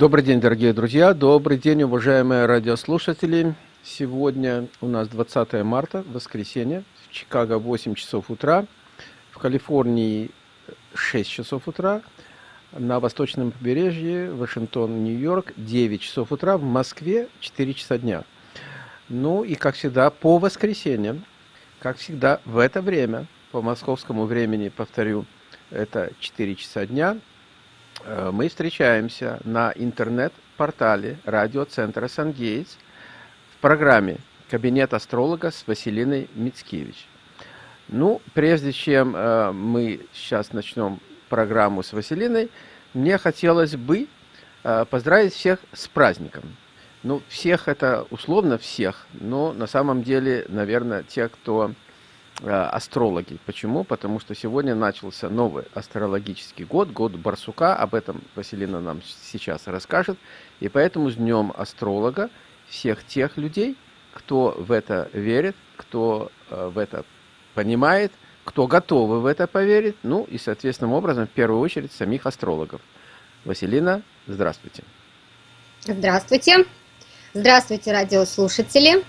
Добрый день, дорогие друзья, добрый день, уважаемые радиослушатели. Сегодня у нас 20 марта, воскресенье, в Чикаго 8 часов утра, в Калифорнии 6 часов утра, на восточном побережье, Вашингтон, Нью-Йорк 9 часов утра, в Москве 4 часа дня. Ну и, как всегда, по воскресеньям, как всегда, в это время, по московскому времени, повторю, это 4 часа дня – мы встречаемся на интернет-портале радиоцентра «Сангейтс» в программе «Кабинет астролога» с Василиной Мицкевич. Ну, прежде чем э, мы сейчас начнем программу с Василиной, мне хотелось бы э, поздравить всех с праздником. Ну, всех это условно всех, но на самом деле, наверное, те, кто Э, астрологи. Почему? Потому что сегодня начался новый астрологический год, год Барсука. Об этом Василина нам сейчас расскажет. И поэтому с Днем Астролога всех тех людей, кто в это верит, кто э, в это понимает, кто готовы в это поверить, ну и, соответственным образом, в первую очередь, самих астрологов. Василина, здравствуйте. Здравствуйте. Здравствуйте, радиослушатели.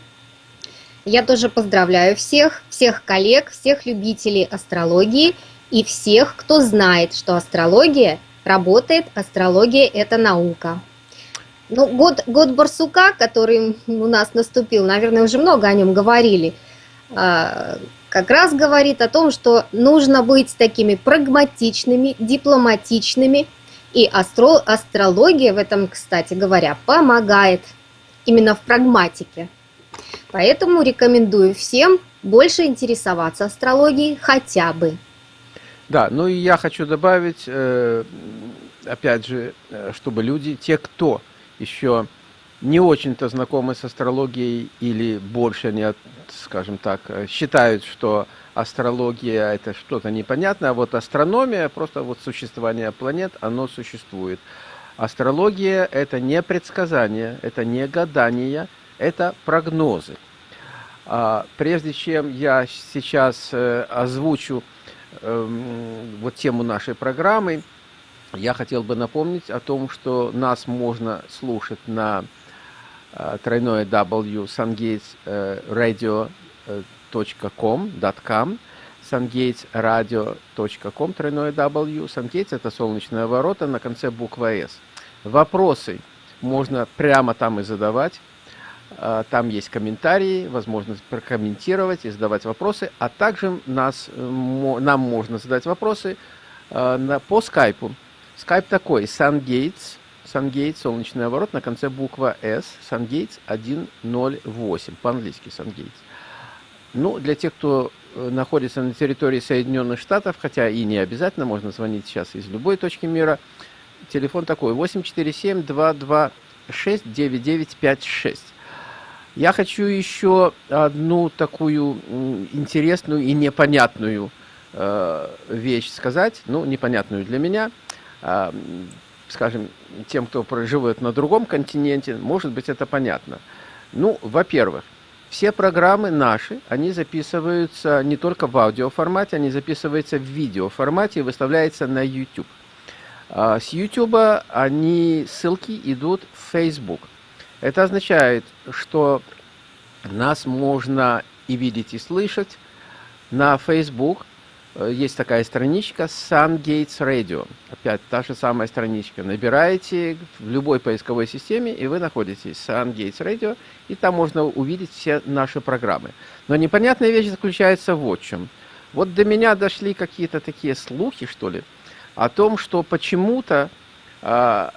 Я тоже поздравляю всех, всех коллег, всех любителей астрологии и всех, кто знает, что астрология работает, астрология – это наука. Ну, год, год Барсука, который у нас наступил, наверное, уже много о нем говорили, а, как раз говорит о том, что нужно быть такими прагматичными, дипломатичными, и астро, астрология в этом, кстати говоря, помогает именно в прагматике. Поэтому рекомендую всем больше интересоваться астрологией хотя бы. Да, ну и я хочу добавить, э, опять же, э, чтобы люди, те, кто еще не очень-то знакомы с астрологией или больше не, скажем так, э, считают, что астрология это что-то непонятное, а вот астрономия, просто вот существование планет, оно существует. Астрология это не предсказание, это не гадание, это прогнозы. А, прежде чем я сейчас э, озвучу эм, вот тему нашей программы, я хотел бы напомнить о том, что нас можно слушать на э, тройное W sungatesradio.com .com sungatesradio.com тройное W Sungates это солнечные ворота на конце буква S. Вопросы можно прямо там и задавать. А, там есть комментарии, возможность прокомментировать и задавать вопросы, а также нас, нам можно задать вопросы а, по скайпу. Скайп такой, SunGates, SunGates, солнечный оборот, на конце буква S, SunGates 108, по-английски SunGates. Ну, для тех, кто э, находится на территории Соединенных Штатов, хотя и не обязательно, можно звонить сейчас из любой точки мира, телефон такой 847-226-9956. Я хочу еще одну такую интересную и непонятную э, вещь сказать, ну, непонятную для меня. Э, скажем, тем, кто проживает на другом континенте, может быть, это понятно. Ну, во-первых, все программы наши, они записываются не только в аудиоформате, они записываются в видеоформате и выставляются на YouTube. А с YouTube они, ссылки идут в Facebook. Это означает, что нас можно и видеть, и слышать. На Facebook э, есть такая страничка Sun Gates Radio. Опять та же самая страничка. Набираете в любой поисковой системе, и вы находитесь Sun Gates Radio, и там можно увидеть все наши программы. Но непонятная вещь заключается в вот чем. Вот до меня дошли какие-то такие слухи, что ли, о том, что почему-то э,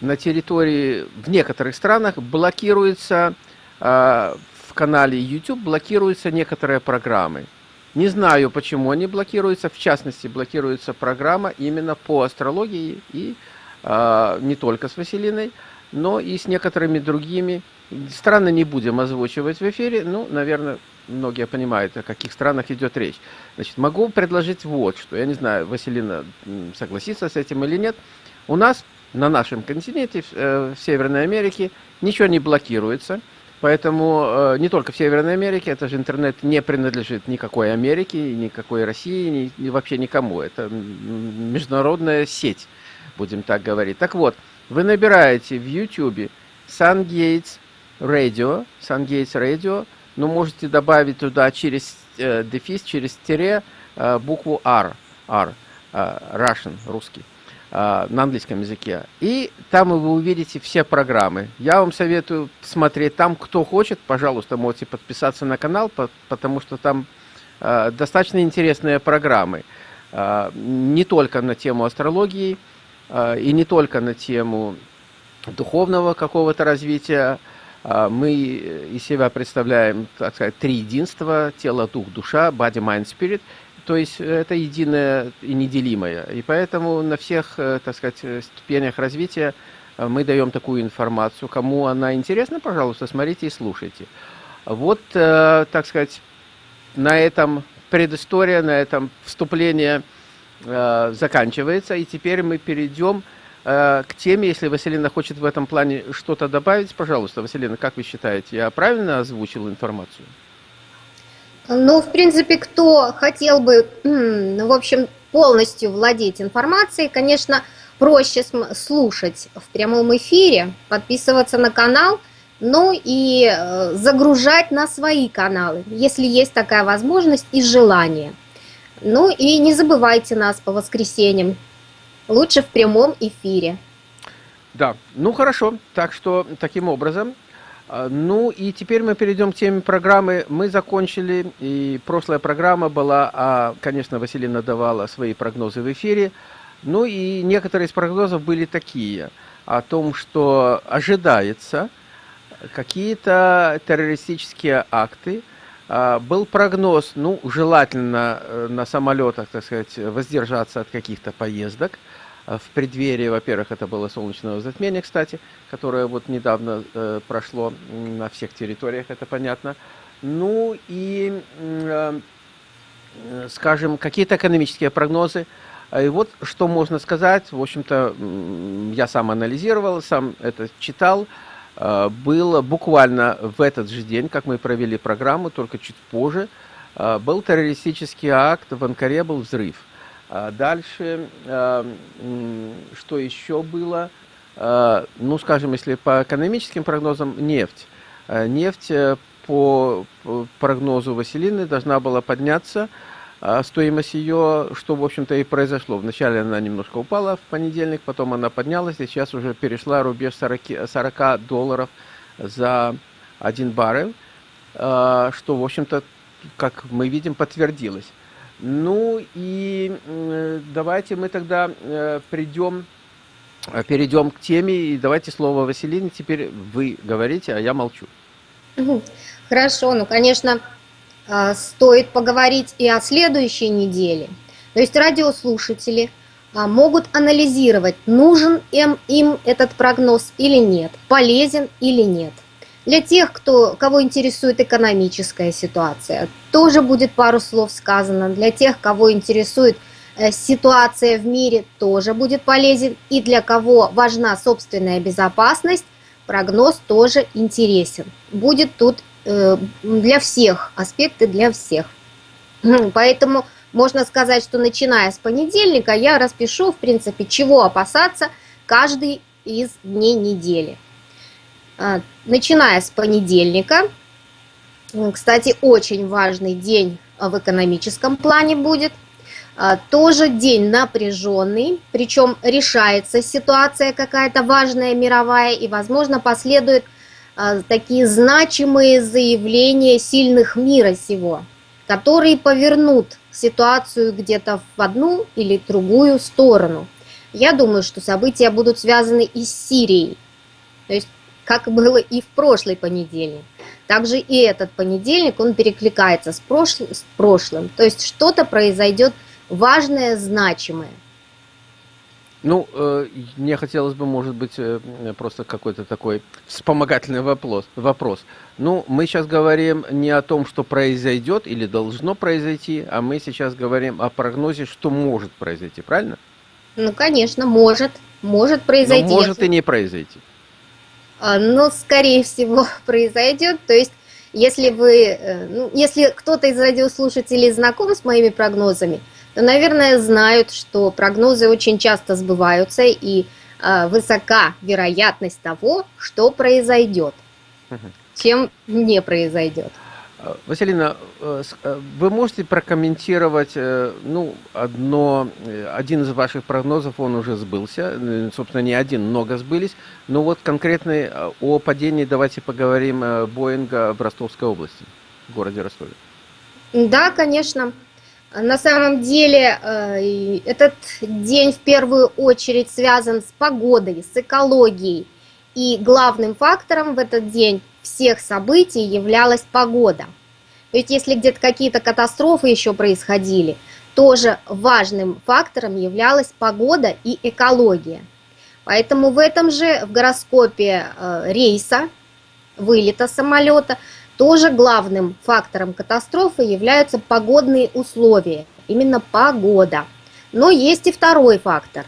на территории, в некоторых странах блокируется, э, в канале YouTube блокируются некоторые программы. Не знаю, почему они блокируются, в частности, блокируется программа именно по астрологии и э, не только с Василиной, но и с некоторыми другими. Страны не будем озвучивать в эфире, ну, наверное, многие понимают, о каких странах идет речь. Значит, могу предложить вот что. Я не знаю, Василина согласится с этим или нет. У нас на нашем континенте, э, в Северной Америке, ничего не блокируется. Поэтому э, не только в Северной Америке, это же интернет не принадлежит никакой Америке, никакой России, ни, вообще никому. Это международная сеть, будем так говорить. Так вот, Вы набираете в YouTube SunGates Radio, SunGates Radio, но можете добавить туда через э, дефис, через тире букву R, R, Russian, русский, на английском языке. И там вы увидите все программы. Я вам советую смотреть там, кто хочет, пожалуйста, можете подписаться на канал, по, потому что там э, достаточно интересные программы. Э, не только на тему астрологии, э, и не только на тему духовного какого-то развития. Мы из себя представляем, так сказать, три единства, тело, дух, душа, body, mind, spirit. То есть это единое и неделимое. И поэтому на всех, э, так сказать, ступенях развития э, мы даем такую информацию. Кому она интересна, пожалуйста, смотрите и слушайте. Вот, э, так сказать, на этом предыстория, на этом вступление заканчивается. И теперь мы перейдем Э, к теме, если Василина хочет в этом плане что-то добавить, пожалуйста, Василина, как вы считаете, я правильно озвучил информацию? Ну, в принципе, кто хотел бы, ну, в общем, полностью владеть информацией, конечно, проще слушать в прямом эфире, подписываться на канал, ну и э, загружать на свои каналы, если есть такая возможность и желание. Ну и не забывайте нас по воскресеньям лучше в прямом эфире. Да, ну хорошо, так что таким образом. А, ну и теперь мы перейдем к теме программы. Мы закончили, и прошлая программа была, а, конечно, Василина давала свои прогнозы в эфире. Ну и некоторые из прогнозов были такие, о том, что ожидается какие-то террористические акты. А, был прогноз, ну, желательно э, на самолетах, так сказать, воздержаться от каких-то поездок – в преддверии, во-первых, это было солнечное затмение, кстати, которое вот недавно э, прошло на всех территориях, это понятно. Ну и, э, скажем, какие-то экономические прогнозы. И вот что можно сказать, в общем-то, я сам анализировал, сам это читал. Э, было буквально в этот же день, как мы провели программу, только чуть позже, был террористический акт, в Анкаре был взрыв. А дальше, а, что еще было? А, ну, скажем, если по экономическим прогнозам, нефть. Нефть э, по прогнозу Василины должна была подняться, стоимость ее, что, в общем-то, и произошло. Вначале она немножко упала в понедельник, потом она поднялась, и сейчас уже перешла рубеж 40, 40 долларов за один баррель, что, в общем-то, как мы видим, подтвердилось. Ну и давайте мы тогда э, придем, э, перейдем к теме. И давайте слово Василине. Теперь вы говорите, а я молчу. Хорошо, ну, конечно, а, стоит поговорить и о следующей неделе. То есть радиослушатели а, могут анализировать, нужен им этот прогноз или нет, полезен или нет. Для тех, кто, кого интересует экономическая ситуация, тоже будет пару слов сказано. Для тех, кого интересует э, ситуация в мире, тоже будет полезен. И для кого важна собственная безопасность, прогноз тоже интересен. Будет тут э, для всех, аспекты для всех. Поэтому можно сказать, что начиная с понедельника я распишу, в принципе, чего опасаться каждый из дней недели. А, начиная с понедельника. Кстати, очень важный день в экономическом плане будет. А, тоже день напряженный, причем решается ситуация какая-то важная мировая, и, возможно, последуют а, такие значимые заявления сильных мира сего, которые повернут ситуацию где-то в одну или другую сторону. Я думаю, что события будут связаны и с Сирией. То есть как было и в прошлый понедельник. Также и этот понедельник, он перекликается с, прошлым, с прошлым. То есть что-то произойдет важное, значимое. Ну, э, мне хотелось бы, может быть, э, просто какой-то такой вспомогательный вопрос. вопрос. Ну, мы сейчас говорим не о том, что произойдет или должно произойти, а мы сейчас говорим о прогнозе, что может произойти, правильно? Ну, конечно, может. Может произойти. Но может и не произойти. Но, скорее всего, произойдет. То есть, если вы, э, ну, если кто-то из радиослушателей знаком с моими прогнозами, то, наверное, знают, что прогнозы очень часто сбываются, и э, высока вероятность того, что произойдет, чем не произойдет. Э, Василина, э, э, вы можете прокомментировать, ну, одно, один из ваших прогнозов, он уже сбылся, собственно, не один, много сбылись, но вот конкретно о падении давайте поговорим Боинга в Ростовской области, в городе Ростове. Да, конечно. На самом деле этот день в первую очередь связан с погодой, с экологией, и главным фактором в этот день всех событий являлась погода. Ведь если где-то какие-то катастрофы еще происходили, тоже важным фактором являлась погода и экология. Поэтому в этом же, в гороскопе э, рейса, вылета самолета, тоже главным фактором катастрофы являются погодные условия, именно погода. Но есть и второй фактор.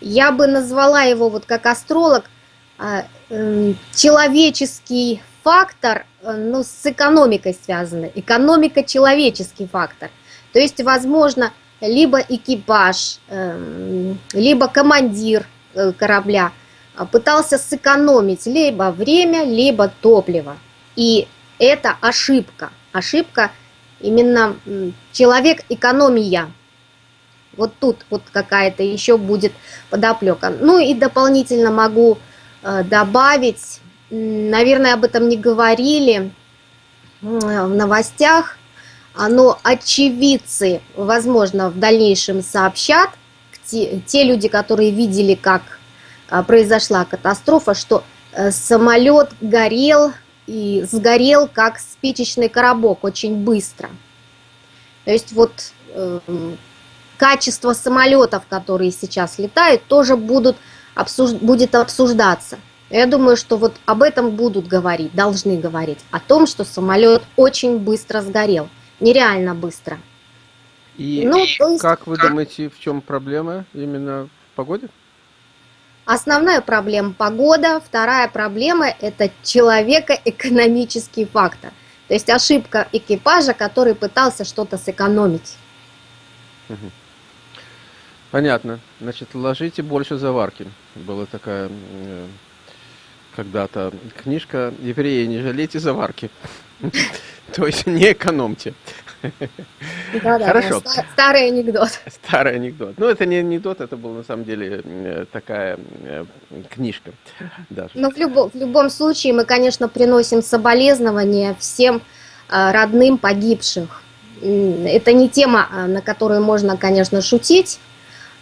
Я бы назвала его вот как астролог человеческий фактор, э, ну, с экономикой связано. Экономика – человеческий фактор. То есть, возможно, либо экипаж, эм, либо командир э, корабля а, пытался сэкономить либо время, либо топливо. И это ошибка. Ошибка именно человек-экономия. Вот тут вот какая-то еще будет подоплека. Ну и дополнительно могу добавить, наверное, об этом не говорили в новостях, но очевидцы, возможно, в дальнейшем сообщат, те, люди, которые видели, как э, произошла катастрофа, что э, самолет горел и сгорел, как спичечный коробок, очень быстро. То есть вот э, качество самолетов, которые сейчас летают, тоже будут обсуж... будет обсуждаться. Я думаю, что вот об этом будут говорить, должны говорить, о том, что самолет очень быстро сгорел, нереально быстро. И ну, есть... как вы думаете, в чем проблема именно в погоде? Основная проблема погода, вторая проблема это человеко-экономический фактор. То есть ошибка экипажа, который пытался что-то сэкономить. Угу. Понятно. Значит, ложите больше заварки. Была такая э, когда-то книжка «Евреи, не жалейте заварки». То есть не экономьте. Да, да, Хорошо. Да, старый анекдот. Старый анекдот. Ну, это не анекдот, это была на самом деле э, такая э, книжка. Даже. Но в, любо, в любом случае мы, конечно, приносим соболезнования всем родным погибших. Это не тема, на которую можно, конечно, шутить, а,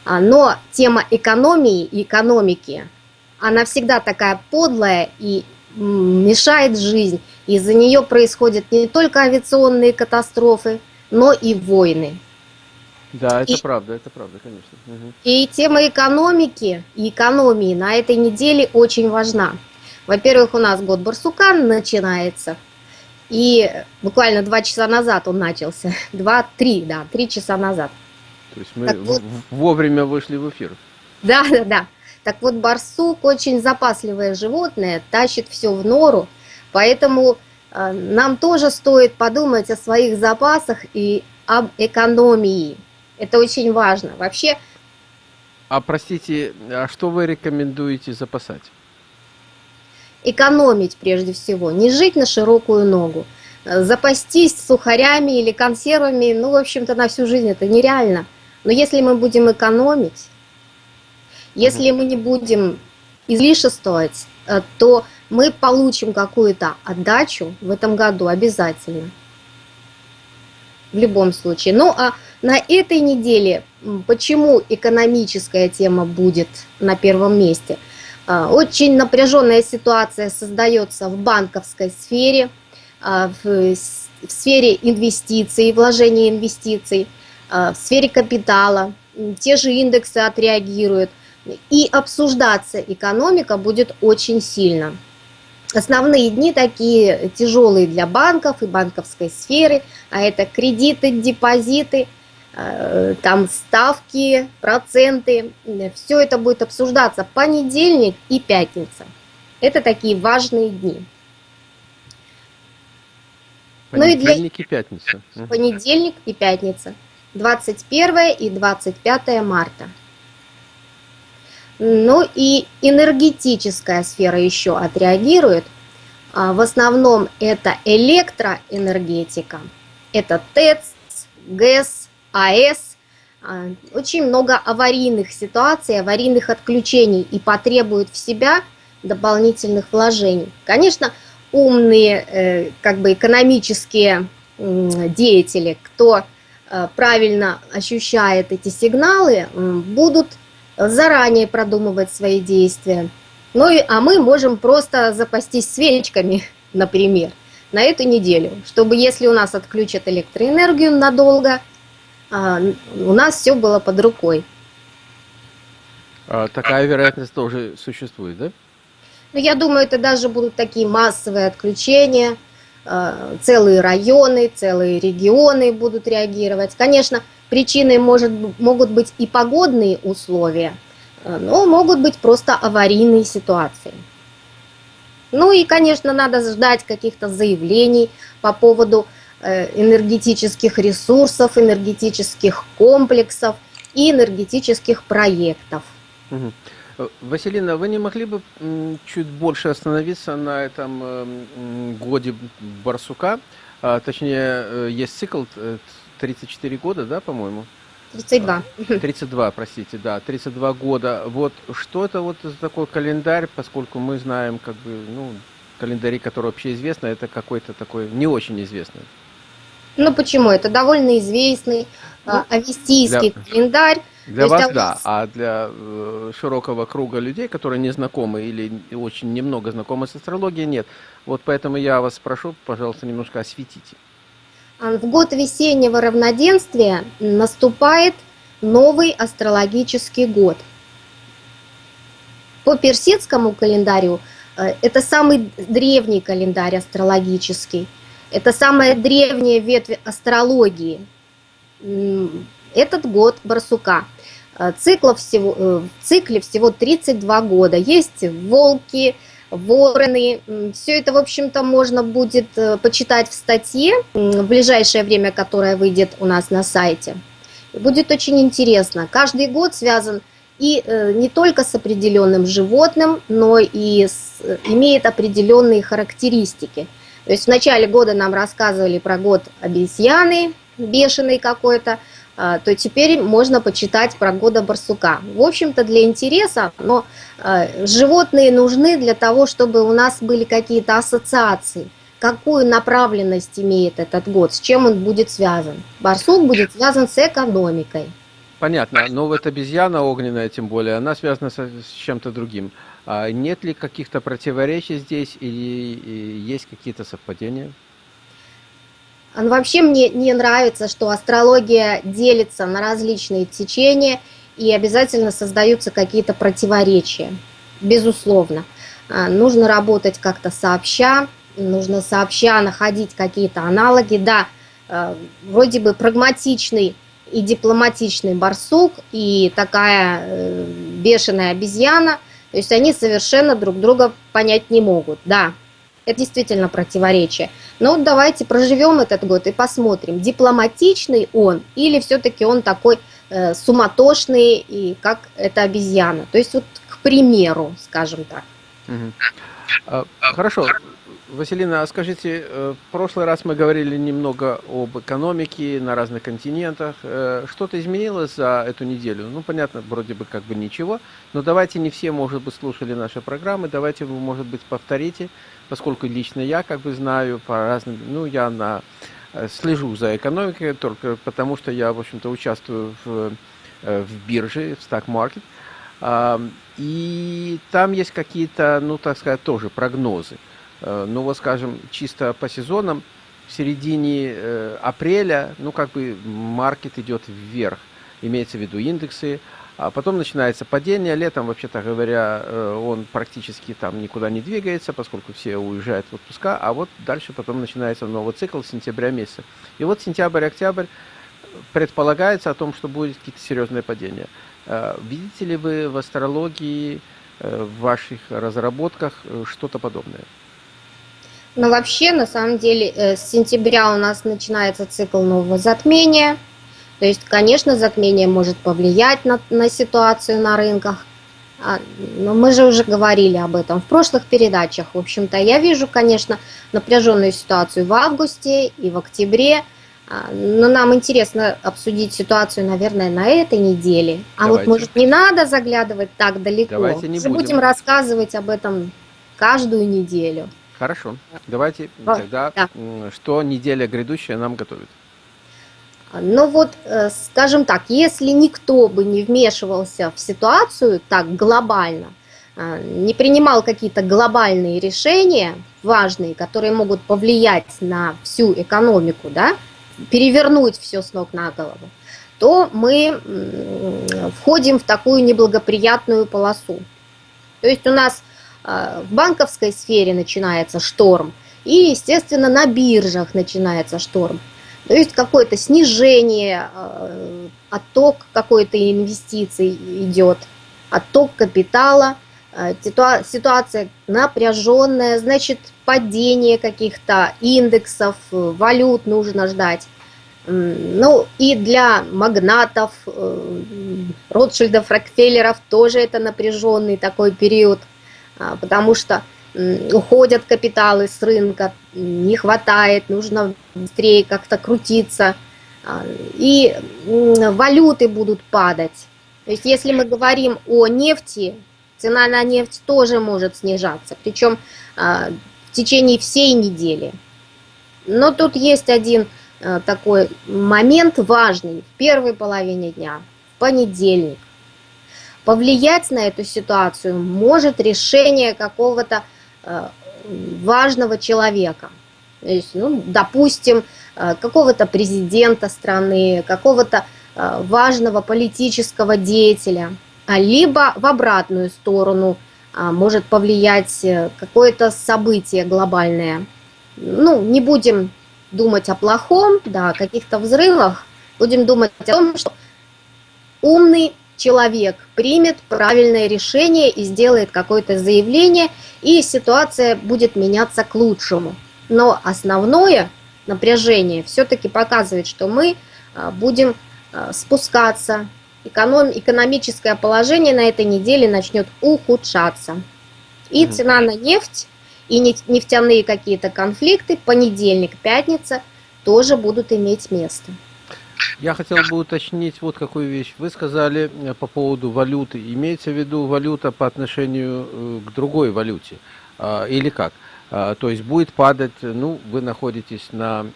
но тема экономии и экономики, она всегда такая подлая и мешает жизнь. Из-за нее происходят не только авиационные катастрофы, но и войны. Да, это и, правда, это правда, конечно. Угу. И тема экономики и экономии на этой неделе очень важна. Во-первых, у нас год барсука начинается, и буквально два часа назад он начался, два-три, да, три часа назад. То есть мы вот, вовремя вышли в эфир. Да, да, да. Так вот, барсук очень запасливое животное, тащит все в нору, поэтому э, нам тоже стоит подумать о своих запасах и об экономии. Это очень важно. Вообще... А простите, а что вы рекомендуете запасать? Экономить прежде всего, не жить на широкую ногу. Запастись сухарями или консервами, ну, в общем-то, на всю жизнь это нереально. Но если мы будем экономить, если мы не будем излишествовать, э, то мы получим какую-то отдачу в этом году обязательно. В любом случае. Ну а на этой неделе, почему экономическая тема будет на первом месте? Э, очень напряженная ситуация создается в банковской сфере, э, в сфере инвестиций, вложения инвестиций. А, в сфере капитала, те же индексы отреагируют, и обсуждаться экономика будет очень сильно. Основные дни такие тяжелые для банков и банковской сферы, а это кредиты, депозиты, а, там ставки, проценты, все это будет обсуждаться понедельник и пятница. Это такие важные дни. Понедельник ну и, для... и пятница. Понедельник и пятница. 21 и 25 марта. Ну и энергетическая сфера еще отреагирует. А, в основном это электроэнергетика, это ТЭЦ, ГЭС, АЭС. А, очень много аварийных ситуаций, аварийных отключений и потребует в себя дополнительных вложений. Конечно, умные э, как бы экономические деятели, кто правильно ощущает эти сигналы, будут заранее продумывать свои действия. Ну и, а мы можем просто запастись свечками, например, на эту неделю, чтобы если у нас отключат электроэнергию надолго, а, у нас все было под рукой. А такая вероятность тоже существует, да? Ну, я думаю, это даже будут такие массовые отключения, целые районы, целые регионы будут реагировать. Конечно, причиной может, могут быть и погодные условия, а, но могут быть просто аварийные ситуации. Ну и, конечно, надо ждать каких-то заявлений по поводу э, энергетических ресурсов, энергетических комплексов и энергетических проектов. Угу. Василина, вы не могли бы чуть больше остановиться на этом эм, годе барсука? А, точнее, э, есть цикл 34 года, да, по-моему? 32. 32, простите, да, 32 года. Вот что это вот за такой календарь, поскольку мы знаем, как бы, ну, календари, которые вообще известны, это какой-то такой не очень известный. Ну почему? Это довольно известный ну, авестийский для, календарь. Для вас, да, а для э, широкого круга людей, которые не знакомы или очень немного знакомы с астрологией, нет. Вот поэтому я вас прошу, пожалуйста, немножко осветите. А, в год весеннего равноденствия наступает новый астрологический год. По персидскому календарю э, это самый древний календарь астрологический. Это самая древняя ветвь астрологии. Этот год барсука. Э, циклов всего, э, в цикле всего 32 года. Есть волки, вороны. Все это, в общем-то, можно будет э, почитать в статье в ближайшее время, которая выйдет у нас на сайте. Будет очень интересно. Каждый год связан и не только с определенным животным, но и с, имеет определенные характеристики. То есть в начале года нам рассказывали про год обезьяны, бешеный какой-то, а, то теперь можно почитать про года барсука. В общем-то для интереса, но а, животные нужны для того, чтобы у нас были какие-то ассоциации. Какую направленность имеет этот год, с чем он будет связан. Барсук будет связан с экономикой. Понятно, но вот обезьяна огненная, тем более, она связана с, чем-то другим. А нет ли каких-то противоречий здесь или есть какие-то совпадения? Вообще мне не нравится, что астрология делится на различные течения и обязательно создаются какие-то противоречия. Безусловно. А, нужно работать как-то сообща, нужно сообща находить какие-то аналоги. Да, а, вроде бы прагматичный и дипломатичный барсук и такая э, бешеная обезьяна, то есть они совершенно друг друга понять не могут. Да, это действительно противоречие. Но вот давайте проживем этот год и посмотрим, дипломатичный он или все-таки он такой э, суматошный, и как эта обезьяна. То есть вот к примеру, скажем так. Угу. Хорошо. Василина, а скажите, э, в прошлый раз мы говорили немного об экономике на разных континентах. Э, что-то изменилось за эту неделю? Ну, понятно, вроде бы как бы ничего, но давайте не все, может быть, слушали наши программы, давайте вы, может быть, повторите, поскольку лично я как бы знаю по разным, ну, я на, э, слежу за экономикой только потому, что я, в общем-то, участвую в, в бирже, в Market, и там есть какие-то, ну, так сказать, тоже прогнозы. Э, ну вот скажем, чисто по сезонам, в середине э, апреля, ну как бы маркет идет вверх, имеется в виду индексы, а потом начинается падение, летом, вообще-то говоря, э, он практически там никуда не двигается, поскольку все уезжают в отпуска, а вот дальше потом начинается новый цикл сентября месяца. И вот сентябрь-октябрь предполагается о том, что будет какие-то серьезные падения. Видите ли вы в астрологии, в ваших разработках что-то подобное? Но вообще, на самом деле, э, с сентября у нас начинается цикл нового затмения. То есть, конечно, затмение может повлиять на, на ситуацию на рынках. А, но мы же уже говорили об этом в прошлых передачах. В общем-то, я вижу, конечно, напряженную ситуацию в августе и в октябре. А, но нам интересно обсудить ситуацию, наверное, на этой неделе. А Давайте. вот, может, не надо заглядывать так далеко. Давайте не будем. будем рассказывать об этом каждую неделю. Хорошо. Давайте а, тогда, да. что неделя грядущая нам готовит. Но вот, э, скажем так, если никто бы не вмешивался в ситуацию так глобально, э, не принимал какие-то глобальные решения важные, которые могут повлиять на всю экономику, да, перевернуть все с ног на голову, то мы входим в такую неблагоприятную полосу. То есть у нас в банковской сфере начинается шторм, и, естественно, на биржах начинается шторм. То есть какое-то снижение, э, отток какой-то инвестиций идет, отток капитала, э, ситуация напряженная, значит падение каких-то индексов, валют нужно ждать. Ну и для магнатов, э, Ротшильдов, Рокфеллеров тоже это напряженный такой период, потому что уходят капиталы с рынка, не хватает, нужно быстрее как-то крутиться, а, и валюты будут падать. То есть если мы говорим о нефти, цена на нефть тоже может снижаться, причем а, в течение всей недели. Но тут есть один а, такой момент важный в первой половине дня, в понедельник. Повлиять на эту ситуацию может решение какого-то Э, важного человека. То есть, ну, допустим, э, какого-то президента страны, какого-то э, важного политического деятеля, а либо в обратную сторону а, может повлиять какое-то событие глобальное. Ну, не будем думать о плохом, да, о каких-то взрывах, будем думать о том, что умный человек примет правильное решение и сделает какое-то заявление, и ситуация будет меняться к лучшему. Но основное напряжение все-таки показывает, что мы а, будем а, спускаться, эконом, экономическое положение на этой неделе начнет ухудшаться. И цена на нефть, и нефтяные какие-то конфликты, понедельник, пятница, тоже будут иметь место. Я хотел бы уточнить вот какую вещь. Вы сказали э, по поводу валюты. Имеется в виду валюта по отношению э, к другой валюте? А, или как? А, то есть будет падать, ну, вы находитесь на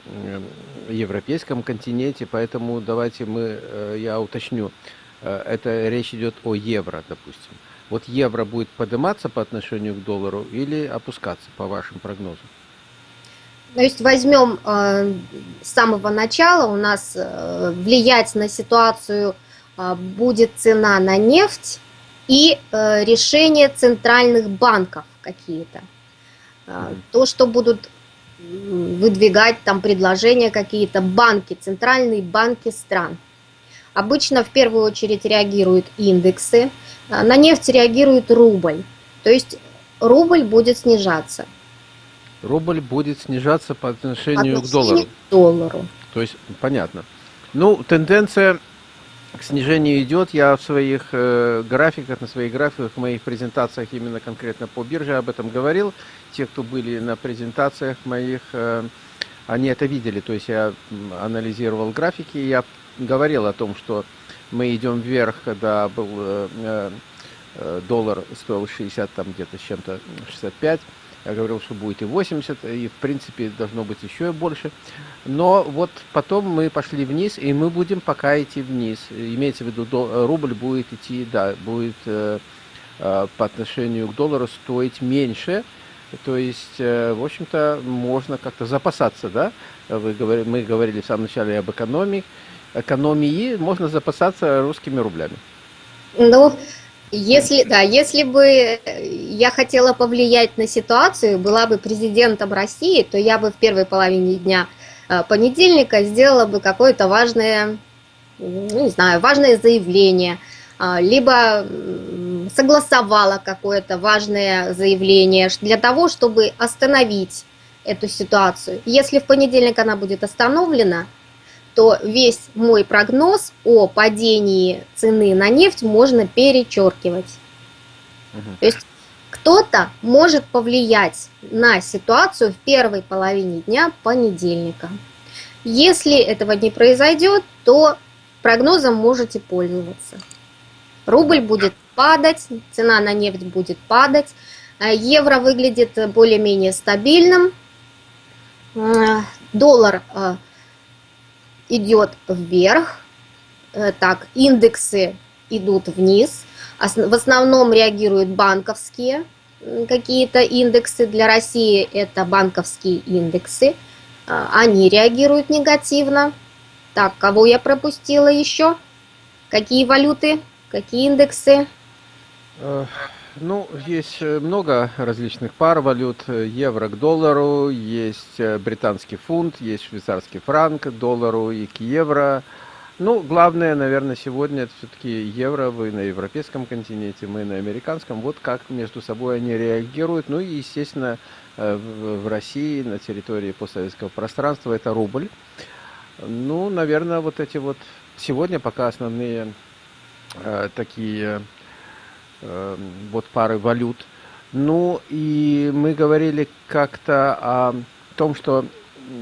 европейском континенте, поэтому давайте мы, э, я уточню, это речь идет о евро, допустим. Вот евро будет подниматься по отношению к доллару или опускаться, по вашим прогнозам? То есть возьмем э, с самого начала, у нас э, влиять на ситуацию э, будет цена на нефть и э, решение центральных банков какие-то. Э, то, что будут выдвигать там предложения какие-то банки, центральные банки стран. Обычно в первую очередь реагируют индексы, на нефть реагирует рубль. То есть рубль будет снижаться рубль будет снижаться по отношению, к доллару. к доллару. То есть, понятно. Ну, тенденция к снижению идет. Я в своих э, графиках, на своих графиках, в моих презентациях именно конкретно по бирже об этом говорил. Те, кто были на презентациях моих, э, они это видели. То есть я анализировал графики, я говорил о том, что мы идем вверх, когда был э, э, э доллар стоил 60 там где-то с чем-то 65 я говорил, что будет и 80, и в принципе должно быть еще больше. Но вот потом мы пошли вниз, и мы будем пока идти вниз. Имеется в виду, рубль будет идти, да, будет э, э, по отношению к доллару стоить меньше. То есть, э, в общем-то, можно как-то запасаться, да? Вы говорили, мы говорили в самом начале об экономии. Экономии можно запасаться русскими рублями. Ну, если, да, если бы я хотела повлиять на ситуацию, была бы президентом России, то я бы в первой половине дня э, понедельника сделала бы какое-то важное, ну, не знаю, важное заявление, а, либо согласовала какое-то важное заявление для того, чтобы остановить эту ситуацию. Если в понедельник она будет остановлена, то весь мой прогноз о падении цены на нефть можно перечеркивать. Угу. То есть кто-то может повлиять на ситуацию в первой половине дня понедельника. Если этого не произойдет, то прогнозом можете пользоваться. Рубль будет падать, цена на нефть будет падать, а евро выглядит более-менее стабильным, а, доллар а, идет вверх, э, так, индексы идут вниз, в основном реагируют банковские какие-то индексы, для России это банковские индексы, они реагируют негативно. Так, кого я пропустила еще? Какие валюты, какие индексы? Э, ну, есть э, много различных пар валют. Евро к доллару, есть э, британский фунт, есть швейцарский франк к доллару и к евро. Ну, главное, наверное, сегодня это все-таки евро, вы на европейском континенте, мы на американском. Вот как между собой они реагируют. Ну и, естественно, в России, на территории постсоветского пространства, это рубль. Ну, наверное, вот эти вот сегодня пока основные э, такие э, вот пары валют. Ну, и мы говорили как-то о том, что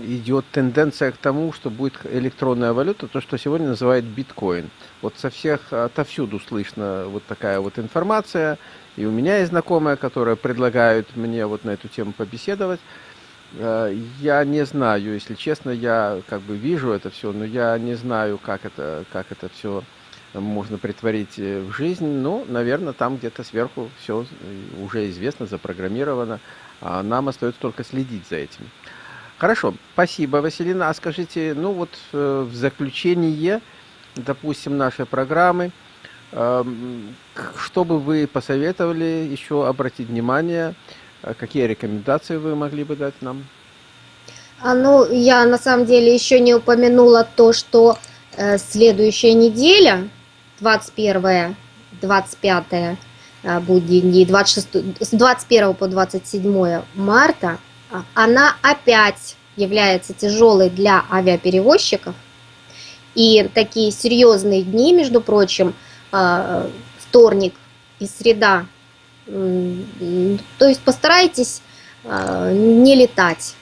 идет тенденция к тому, что будет электронная валюта, то, что сегодня называют биткоин. Вот со всех, отовсюду слышно вот такая вот информация. И у меня есть знакомая, которая предлагает мне вот на эту тему побеседовать. Э, я не знаю, если честно, я как бы вижу это все, но я не знаю, как это, как это все можно притворить э, в жизнь. Ну, наверное, там где-то сверху все уже известно, запрограммировано. А нам остается только следить за этим. Хорошо, спасибо, Василина. А скажите, ну вот э, в заключение, допустим, нашей программы, эм, что бы вы посоветовали еще обратить внимание а какие рекомендации вы могли бы дать нам? А, ну, я на самом деле еще не упомянула то, что э, следующая неделя, 21 25 э, будни дни, 26, с 21 по 27 марта, э, она опять является тяжелой для авиаперевозчиков. И такие серьезные дни, между прочим, э, вторник и среда то есть постарайтесь а, не летать.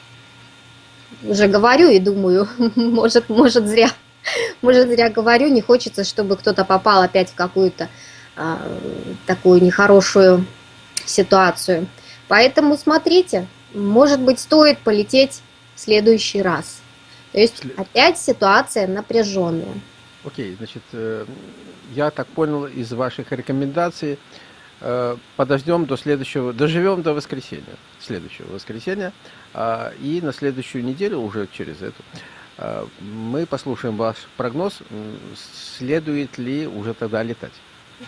Уже говорю и думаю, может, может зря, может зря говорю, не хочется, чтобы кто-то попал опять в какую-то а, такую нехорошую ситуацию. Поэтому смотрите, может быть, стоит полететь в следующий раз. То есть опять ситуация напряженная. Окей, значит, э, я так понял из ваших рекомендаций, Э, подождем до следующего, доживем до воскресенья, следующего воскресенья, а, и на следующую неделю, уже через эту, мы послушаем ваш прогноз, следует ли уже тогда летать.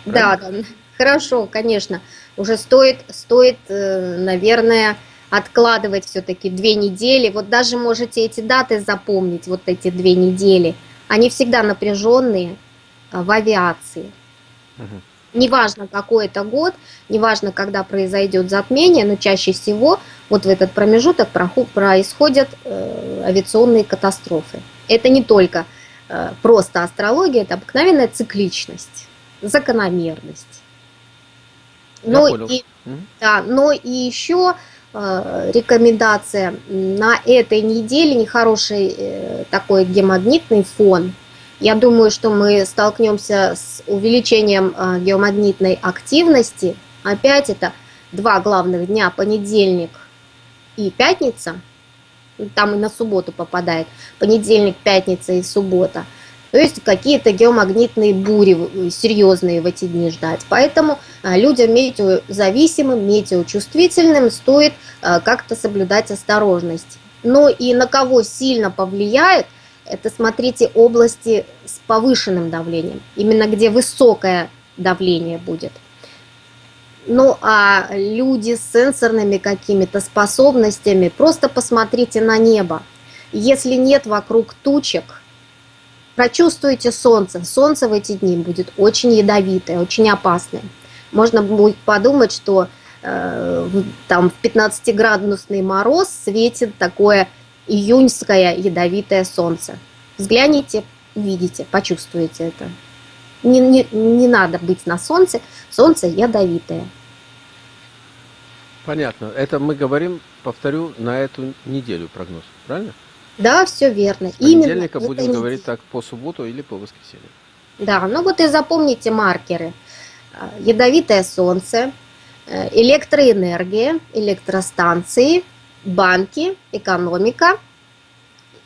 Да, да, хорошо, конечно. Уже стоит, стоит, э, наверное, откладывать все-таки две недели. Вот даже можете эти даты запомнить, вот эти две недели. Они всегда напряженные а, в авиации. Угу. Неважно, какой это год, неважно, когда произойдет затмение, но чаще всего вот в этот промежуток происходят э, авиационные катастрофы. Это не только э, просто астрология, это обыкновенная цикличность, закономерность. Но и, да, но и еще э, рекомендация на этой неделе нехороший такой гемагнитный фон – я думаю, что мы столкнемся с увеличением а, геомагнитной активности. Опять это два главных дня, понедельник и пятница. Там и на субботу попадает. Понедельник, пятница и суббота. То есть какие-то геомагнитные бури серьезные в эти дни ждать. Поэтому а, людям метеозависимым, метеочувствительным стоит а, как-то соблюдать осторожность. Но и на кого сильно повлияет, это, смотрите, области с повышенным давлением, именно где высокое давление будет. Ну, а люди с сенсорными какими-то способностями, просто посмотрите на небо. Если нет вокруг тучек, прочувствуйте солнце. Солнце в эти дни будет очень ядовитое, очень опасное. Можно будет подумать, что э, там в 15-градусный мороз светит такое июньское ядовитое солнце. Взгляните, увидите, почувствуете это. Не, не, не надо быть на солнце, солнце ядовитое. Понятно. Это мы говорим, повторю, на эту неделю прогноз, правильно? Да, все верно. С понедельника Именно будем говорить так по субботу или по воскресенью. Да, ну вот и запомните маркеры. А, Ядовитое солнце, э, электроэнергия, электростанции, банки, экономика.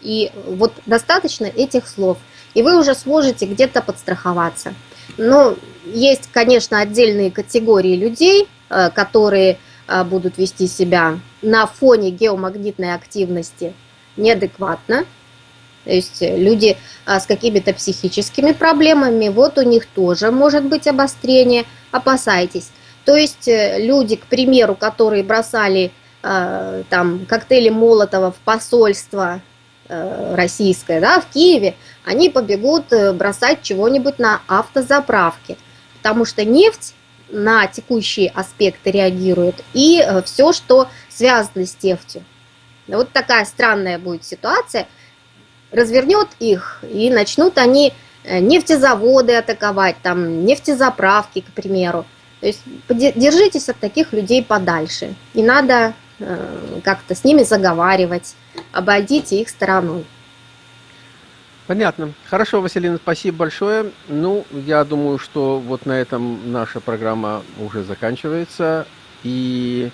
И вот достаточно этих слов. И вы уже сможете где-то подстраховаться. Но есть, конечно, отдельные категории людей, э, которые э, будут вести себя на фоне геомагнитной активности неадекватно. То есть люди а, с какими-то психическими проблемами, вот у них тоже может быть обострение, опасайтесь. То есть э, люди, к примеру, которые бросали а, там коктейли Молотова в посольство э, российское, да, в Киеве, они побегут э, бросать чего-нибудь на автозаправке, потому что нефть на текущие аспекты реагирует, и все, что связано с нефтью. Вот такая странная будет ситуация, развернет их, и начнут они нефтезаводы атаковать, там, нефтезаправки, к примеру. То есть держитесь от таких людей подальше. Не надо э, как-то с ними заговаривать, обойдите их стороной. Понятно. Хорошо, Василина, спасибо большое. Ну, я думаю, что вот на этом наша программа уже заканчивается. И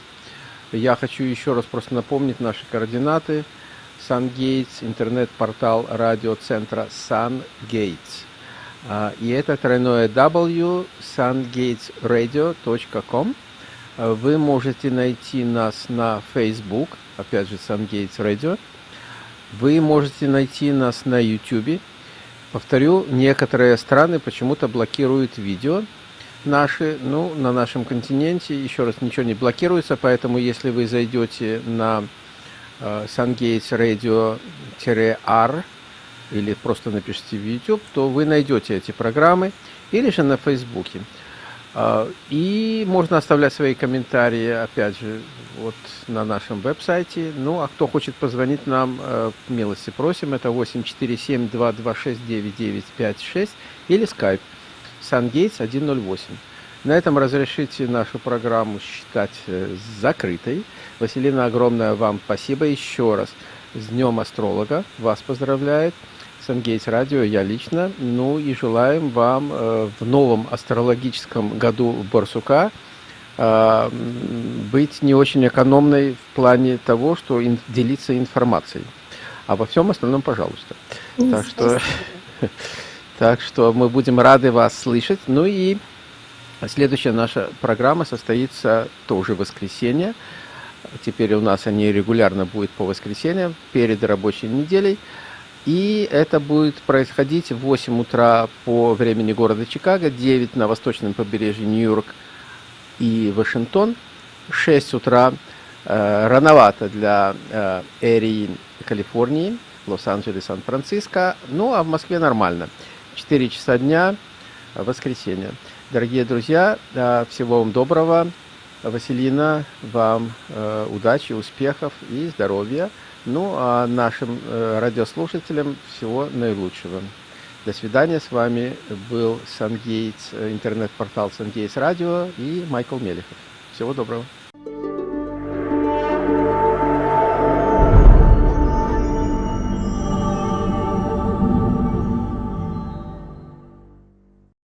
я хочу еще раз просто напомнить наши координаты. SunGates, интернет-портал радиоцентра SunGates. А, и это тройное W sungatesradio.com. Вы можете найти нас на Facebook, опять же SunGates Radio. Вы можете найти нас на YouTube. Повторю, некоторые страны почему-то блокируют видео наши, ну, на нашем континенте, еще раз, ничего не блокируется, поэтому если вы зайдете на uh, SunGates Radio-R или просто напишите в YouTube, то вы найдете эти программы, или же на Фейсбуке. Uh, и можно оставлять свои комментарии, опять же, вот на нашем веб-сайте. Ну, а кто хочет позвонить нам, uh, милости просим, это 847-226-9956 или Skype SunGates 108. На этом разрешите нашу программу считать э, закрытой. Василина, огромное вам спасибо еще раз. С Днем Астролога вас поздравляет. Сангейтс Радио, я лично. Ну и желаем вам э, в новом астрологическом году Барсука э, быть не очень экономной в плане того, что ин, делиться информацией. А во всем остальном, пожалуйста. Так что, так что мы будем рады вас слышать. Ну и следующая наша программа состоится тоже в воскресенье. Теперь у нас они регулярно будут по воскресеньям, перед рабочей неделей. И это будет происходить в 8 утра по времени города Чикаго, 9 на восточном побережье Нью-Йорк и Вашингтон, 6 утра э, рановато для э, Эрии Калифорнии, Лос-Анджелес, Сан-Франциско, ну а в Москве нормально. 4 часа дня, воскресенье. Дорогие друзья, всего вам доброго. Василина, вам э, удачи, успехов и здоровья. Ну, а нашим э, радиослушателям всего наилучшего. До свидания. С вами был Сангейтс, интернет-портал Сангейтс Радио и Майкл Мелехов. Всего доброго.